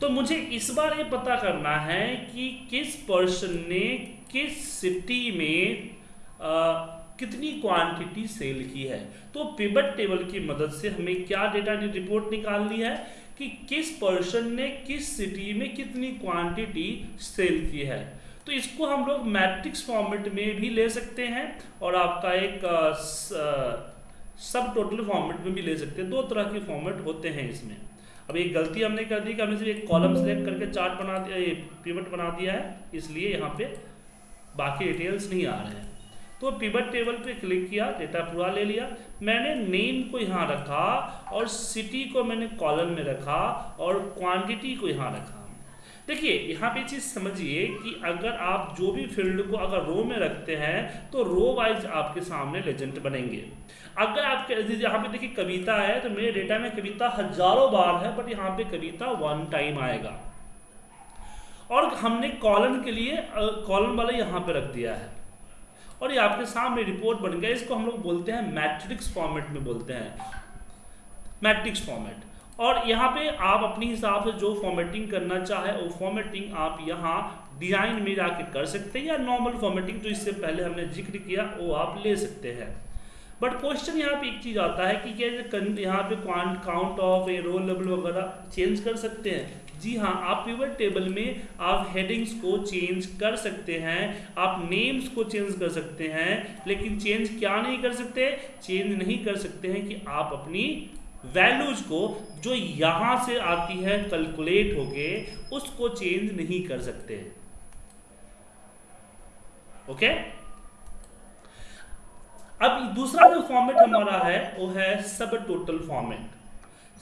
तो मुझे इस बार ये पता करना है कि किस पर्सन ने किस सिटी में आ, कितनी क्वांटिटी सेल की है। तो पिवट टेबल की मदद से हमें क्या डेटा रिपोर्ट निकालनी है कि किस पर्सन ने किस सिटी में कितनी क्वांटिटी सेल की है। तो इसको हम लोग मैट्रिक्स फॉर्मेट में भी ले सकते हैं और आपका एक सब टोटल फॉर्मेट में भी ले सकते हैं। दो तरह के फॉर्मेट होते हैं इसमें। अब एक गलती हमने कर दी कि हमने सिर्फ़ एक कॉलम सेलेक्ट करके चार्ट बना दिया, ये पिवट बना दिया है, इसलिए यहाँ पे बाकी डिटेल्स नहीं आ रहे हैं। तो पिवट टेबल पे क्लिक किया डेटा पूरा ले लिया। मैंने नेम को यहाँ रखा और सिटी को मैंने कॉलम में रखा और क्वांटिटी को यहाँ रखा। देखिए, यहाँ पे चीज़ समझिए कि अगर आप जो भी फ़ील्ड को अगर रो में रखते हैं तो रो वाइज आपके सामने लेजेंड बनेंगे। अगर आपके यहाँ पे देखिए कविता है तो मेरे डेटा में कविता हज़ारों बार है बट यहाँ पे कविता वन टाइम आएगा। और हमने कॉलम के लिए कॉलम वाला यहाँ पे रख दिया है। और ये आपके सामने रिपोर्ट बन गया, इसको हम लोग बोलते हैं मैट्रिक्स फॉर्मेट में बोलते हैं। मैट्रिक्स फॉर्मेट और यहाँ पे आप अपने हिसाब से जो फॉर्मेटिंग करना चाहे, वो फॉर्मेटिंग आप यहाँ डिज़ाइन में जाके कर सकते हैं या नॉर्मल फॉर्मेटिंग जो इससे पहले हमने ज़िक्र किया, वो आप ले सकते हैं। बट क्वेश्चन यहाँ पे एक चीज़ आता है कि क्या यहाँ पे quant count of a role level वगैरह चेंज कर सकते हैं? जी हाँ आप पिवट टेबल में आप हेडिंग्स को चेंज कर सकते हैं, आप नेम्स को चेंज कर सकते हैं, लेकिन चेंज क्या नहीं कर सकते? चेंज नहीं कर सकते हैं कि आप अपनी वैल्यूज़ को जो यहाँ से आती है कैलकुलेट होके, उसको चेंज नहीं कर सकते। ओके अब दूसरा जो फॉर्मेट हमारा है, वो है सब टोटल फॉर्मेट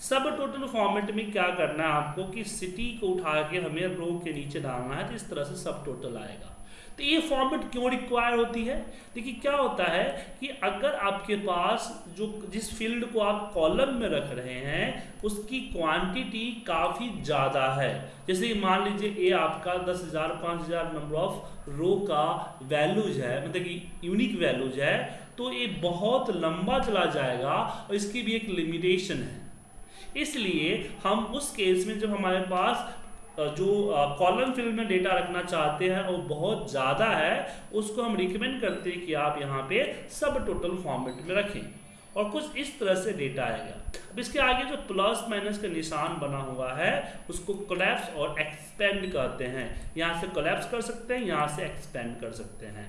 सब टोटल फॉर्मेट में क्या करना है आपको कि सिटी को उठा के हमें रो के नीचे डालना है तो इस तरह से सब टोटल आएगा। तो ये फॉर्मेट क्यों रिक्वायर होती है? देखिए, क्या होता है कि अगर आपके पास जो, जिस फ़ील्ड को आप कॉलम में रख रहे हैं, उसकी क्वांटिटी काफ़ी ज़्यादा है। जैसे कि मान लीजिए ए आपका दस हज़ार, पाँच हज़ार नंबर ऑफ़ रो का वैल्यूज़ है मतलब कि यूनिक वैल्यूज़ है तो ये बहुत लंबा चला जाएगा और इसकी भी एक लिमिटेशन है। इसलिए हम उस केस में जब हमारे पास जो कॉलम फ़ील्ड में डेटा रखना चाहते हैं वो बहुत ज़्यादा है, उसको हम रिकमेंड करते हैं कि आप यहाँ पे सब टोटल फॉर्मेट में रखें। और कुछ इस तरह से डेटा आएगा। अब इसके आगे जो प्लस माइनस का निशान बना हुआ है, उसको कोलैप्स और एक्सपेंड कहते हैं। यहाँ से कोलैप्स कर सकते हैं, यहाँ से एक्सपेंड कर सकते हैं।